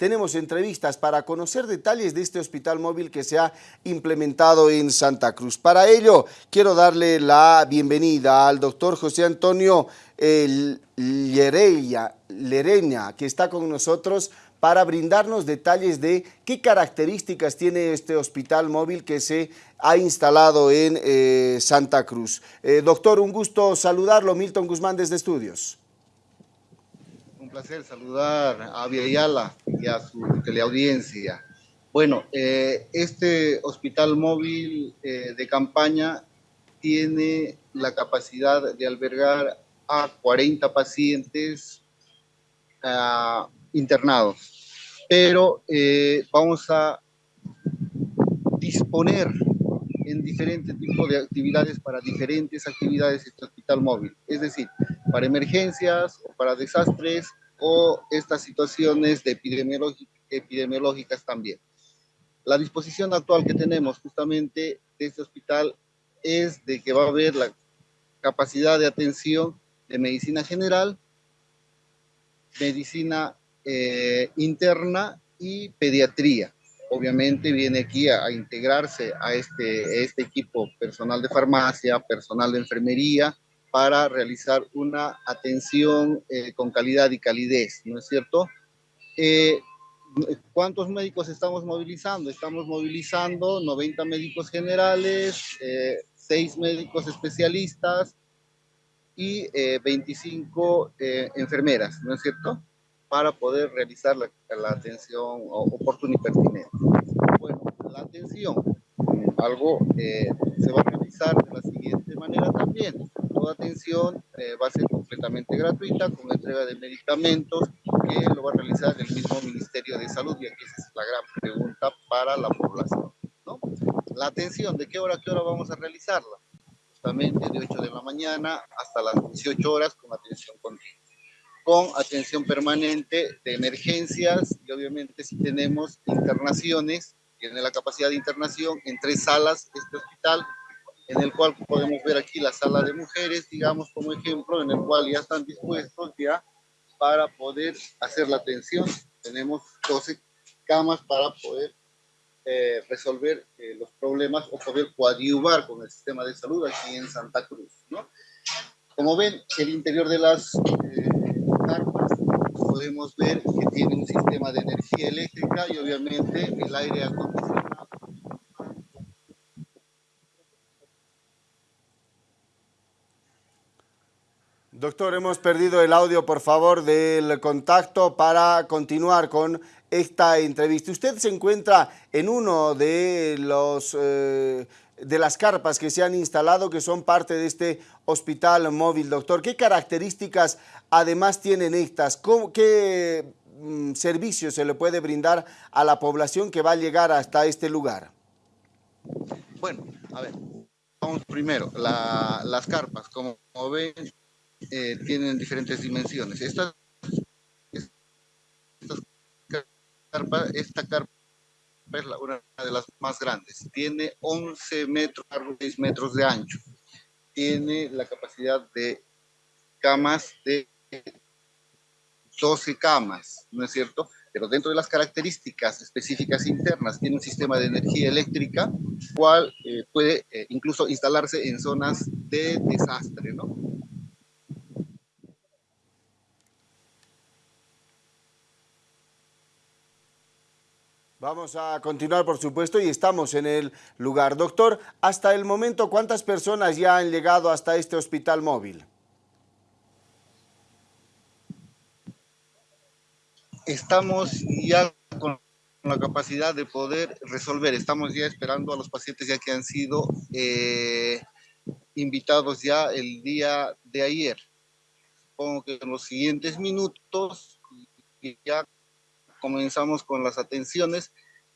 tenemos entrevistas para conocer detalles de este hospital móvil que se ha implementado en Santa Cruz. Para ello, quiero darle la bienvenida al doctor José Antonio Lereña, que está con nosotros para brindarnos detalles de qué características tiene este hospital móvil que se ha instalado en eh, Santa Cruz. Eh, doctor, un gusto saludarlo. Milton Guzmán desde Estudios. Un placer saludar a Avia Ayala y a su teleaudiencia. Bueno, eh, este hospital móvil de campaña tiene la capacidad de albergar a 40 pacientes uh, internados, pero eh, vamos a disponer en diferentes tipos de actividades para diferentes actividades este hospital móvil, es decir, para emergencias o para desastres o estas situaciones de epidemiológicas también. La disposición actual que tenemos justamente de este hospital es de que va a haber la capacidad de atención de medicina general, medicina eh, interna y pediatría. Obviamente viene aquí a, integrarse a este, este equipo personal de farmacia, personal de enfermería, para realizar una atención eh, con calidad y calidez, ¿no es cierto? Eh, ¿Cuántos médicos estamos movilizando? Estamos movilizando 90 médicos generales, 6 médicos especialistas y 25 enfermeras, ¿no es cierto? para poder realizar la, atención oportuna y pertinente. Bueno, la atención, algo eh, se va a realizar de la siguiente manera también. Toda atención eh, va a ser completamente gratuita con entrega de medicamentos que lo va a realizar el mismo Ministerio de Salud y aquí esa es la gran pregunta para la población. ¿no? La atención, ¿de qué hora a qué hora vamos a realizarla? Justamente de 8 de la mañana hasta las 18 horas con atención continua con atención permanente de emergencias y obviamente si tenemos internaciones, tiene la capacidad de internación en tres salas este hospital, en el cual podemos ver aquí la sala de mujeres, digamos como ejemplo, en el cual ya están dispuestos ya para poder hacer la atención. Tenemos 12 camas para poder eh, resolver eh, los problemas o poder coadyuvar con el sistema de salud aquí en Santa Cruz. ¿no? Como ven, el interior de las eh, podemos ver que tiene un sistema de energía eléctrica y obviamente el aire acondicionado. Doctor, hemos perdido el audio, por favor, del contacto para continuar con esta entrevista. Usted se encuentra en uno de los... Eh, de las carpas que se han instalado, que son parte de este hospital móvil, doctor. ¿Qué características además tienen estas? ¿Qué mm, servicios se le puede brindar a la población que va a llegar hasta este lugar? Bueno, a ver, vamos primero. las carpas, como, ven, eh, tienen diferentes dimensiones. Esta, esta carpa es una de las más grandes. Tiene 11 metros, 6 metros de ancho. Tiene la capacidad de camas de 12 camas, ¿no es cierto? Pero dentro de las características específicas internas, tiene un sistema de energía eléctrica, cual eh, puede eh, incluso instalarse en zonas de desastre, ¿no? Vamos a continuar, por supuesto, y estamos en el lugar. Doctor, hasta el momento, ¿cuántas personas ya han llegado hasta este hospital móvil? Estamos ya con la capacidad de poder resolver. Estamos ya esperando a los pacientes ya que han sido eh, invitados ya el día de ayer. Supongo que en los siguientes minutos ya comenzamos con las atenciones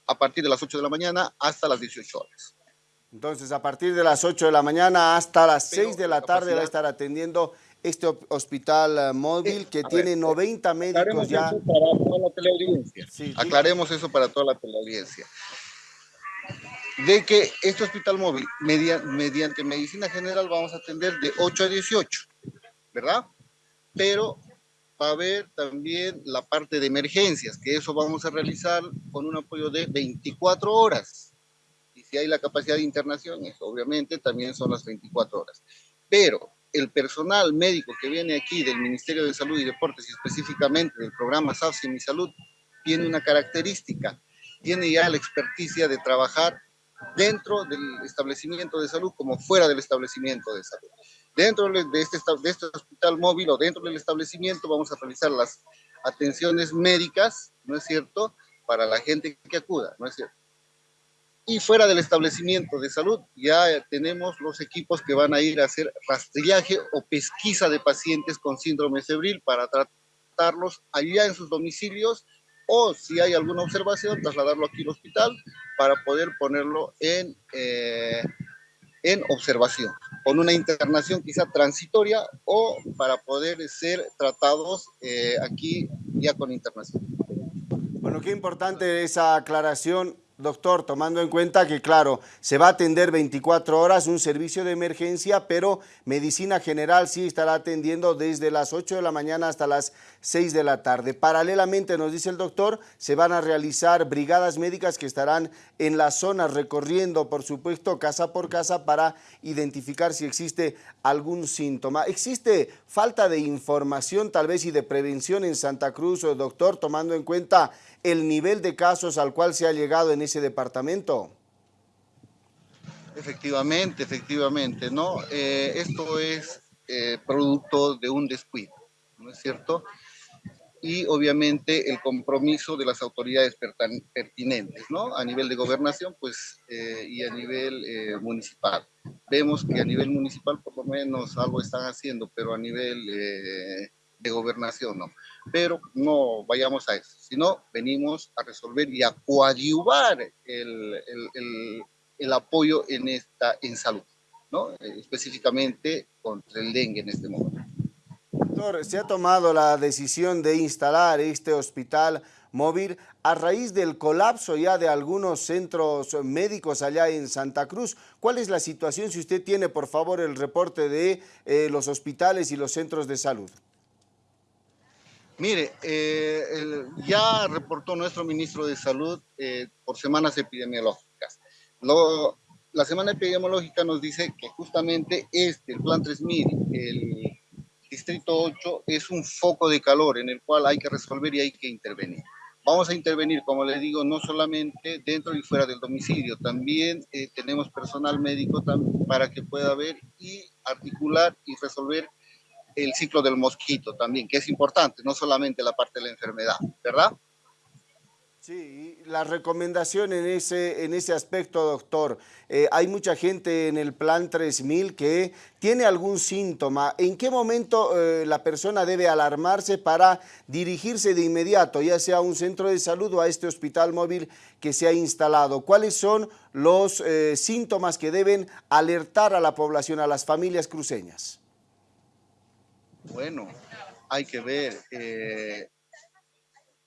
a partir de las 8 de la mañana hasta las 18 horas. Entonces, a partir de las 8 de la mañana hasta las 6 de la tarde va a estar atendiendo este hospital eh, móvil que tiene 90 médicos ya. Eso para toda la teleaudiencia. Aclaremos eso para toda la teleaudiencia. De que este hospital móvil, mediante medicina general, vamos a atender de 8 a 18, ¿verdad? Pero va a haber también la parte de emergencias, que eso vamos a realizar con un apoyo de 24 horas. Y si hay la capacidad de internación, eso obviamente también son las 24 horas. Pero el personal médico que viene aquí del Ministerio de Salud y Deportes y específicamente del programa SAFSI Mi Salud tiene una característica, tiene ya la experticia de trabajar dentro del establecimiento de salud como fuera del establecimiento de salud. Dentro de este, de este hospital móvil o dentro del establecimiento vamos a realizar las atenciones médicas, ¿no es cierto?, para la gente que acuda, ¿no es cierto? Y fuera del establecimiento de salud ya tenemos los equipos que van a ir a hacer rastrillaje o pesquisa de pacientes con síndrome febril para tratarlos allá en sus domicilios o si hay alguna observación, trasladarlo aquí al hospital para poder ponerlo en, eh, en observación, con una internación quizá transitoria o para poder ser tratados eh, aquí ya con internación. Bueno, qué importante esa aclaración Doctor, tomando en cuenta que, claro, se va a atender 24 horas un servicio de emergencia, pero Medicina General sí estará atendiendo desde las 8 de la mañana hasta las 6 de la tarde. Paralelamente, nos dice el doctor, se van a realizar brigadas médicas que estarán en la zona recorriendo, por supuesto, casa por casa para identificar si existe algún síntoma. ¿Existe falta de información tal vez y de prevención en Santa Cruz, doctor, tomando en cuenta el nivel de casos al cual se ha llegado en ese departamento? Efectivamente, efectivamente, ¿no? Eh, esto es eh, producto de un descuido, ¿no es cierto? Y obviamente el compromiso de las autoridades pertinentes, ¿no? A nivel de gobernación, pues, eh, y a nivel municipal. Vemos que a nivel municipal por lo menos algo están haciendo, pero a nivel de gobernación, ¿no? Pero no vayamos a eso, sino venimos a resolver y a coadyuvar el, el, el, apoyo en, esta, en salud, ¿no? Específicamente contra el dengue en este momento. Doctor, se ha tomado la decisión de instalar este hospital móvil a raíz del colapso ya de algunos centros médicos allá en Santa Cruz. ¿Cuál es la situación? Si usted tiene, por favor, el reporte de eh, los hospitales y los centros de salud. Mire, eh, ya reportó nuestro ministro de Salud eh, por semanas epidemiológicas. la semana epidemiológica nos dice que justamente este, el Plan 3000, el Distrito 8, es un foco de calor en el cual hay que resolver y hay que intervenir. Vamos a intervenir, como les digo, no solamente dentro y fuera del domicilio, también eh, tenemos personal médico para que pueda ver y articular y resolver el ciclo del mosquito también, que es importante, no solamente la parte de la enfermedad, ¿verdad? Sí, la recomendación en ese, en ese aspecto, doctor, eh, hay mucha gente en el plan 3000 que tiene algún síntoma. ¿En qué momento eh, la persona debe alarmarse para dirigirse de inmediato, ya sea a un centro de salud o a este hospital móvil que se ha instalado? ¿Cuáles son los eh, síntomas que deben alertar a la población, a las familias cruceñas? Bueno, hay que ver eh,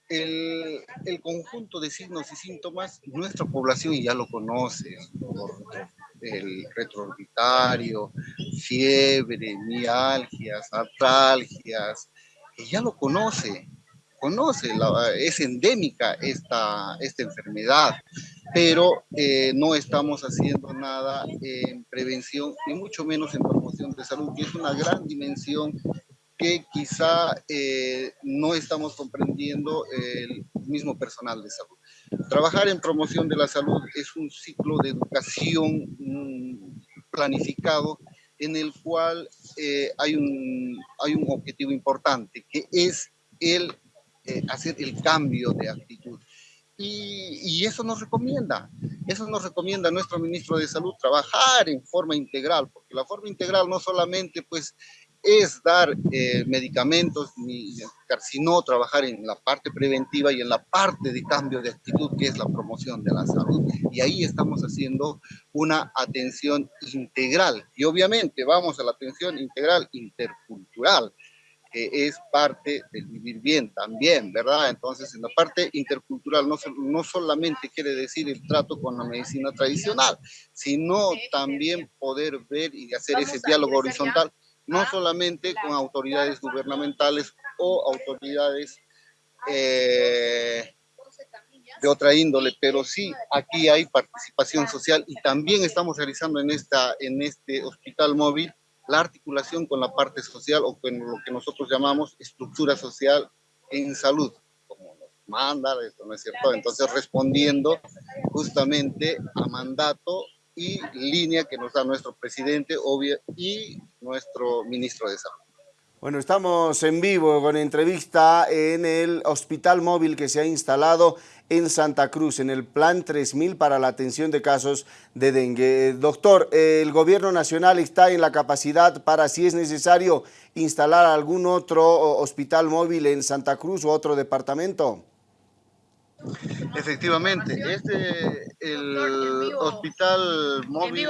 el, conjunto de signos y síntomas, nuestra población ya lo conoce, el retroorbitario, fiebre, mialgias, artralgias, ya lo conoce, conoce, es endémica esta, esta enfermedad, pero eh, no estamos haciendo nada en prevención, ni mucho menos en promoción de salud, que es una gran dimensión que quizá eh, no estamos comprendiendo el mismo personal de salud. Trabajar en promoción de la salud es un ciclo de educación mm, planificado en el cual eh, hay, un, hay un objetivo importante, que es el eh, hacer el cambio de actitud. Y, y, eso nos recomienda, eso nos recomienda nuestro ministro de Salud, trabajar en forma integral, porque la forma integral no solamente pues es dar eh, medicamentos, sino trabajar en la parte preventiva y en la parte de cambio de actitud, que es la promoción de la salud. Y ahí estamos haciendo una atención integral. Y obviamente vamos a la atención integral intercultural, que es parte del vivir bien también, ¿verdad? Entonces, en la parte intercultural no, no solamente quiere decir el trato con la medicina tradicional, sino también poder ver y hacer ese diálogo horizontal no solamente con autoridades gubernamentales o autoridades eh, de otra índole, pero sí aquí hay participación social y también estamos realizando en, esta, en este hospital móvil la articulación con la parte social o con lo que nosotros llamamos estructura social en salud, como nos manda, esto no es cierto, entonces respondiendo justamente a mandato y línea que nos da nuestro presidente obvio, y nuestro ministro de Salud. Bueno, estamos en vivo con entrevista en el hospital móvil que se ha instalado en Santa Cruz, en el Plan 3000 para la atención de casos de dengue. Doctor, ¿el gobierno nacional está en la capacidad para, si es necesario, instalar algún otro hospital móvil en Santa Cruz o otro departamento? Efectivamente, este el hospital móvil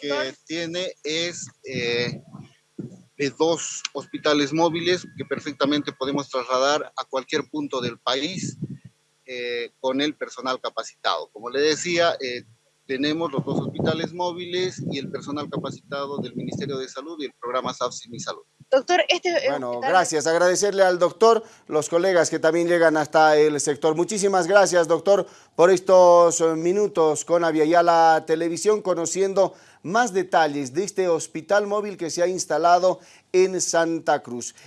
que tiene es eh, de dos hospitales móviles que perfectamente podemos trasladar a cualquier punto del país eh, con el personal capacitado. Como le decía, eh, tenemos los dos hospitales móviles y el personal capacitado del Ministerio de Salud y el programa SAFSI Mi Salud. Doctor, este... Bueno, gracias. Agradecerle al doctor, los colegas que también llegan hasta el sector. Muchísimas gracias, doctor, por estos eh, minutos con Aviala Televisión, conociendo más detalles de este hospital móvil que se ha instalado en Santa Cruz.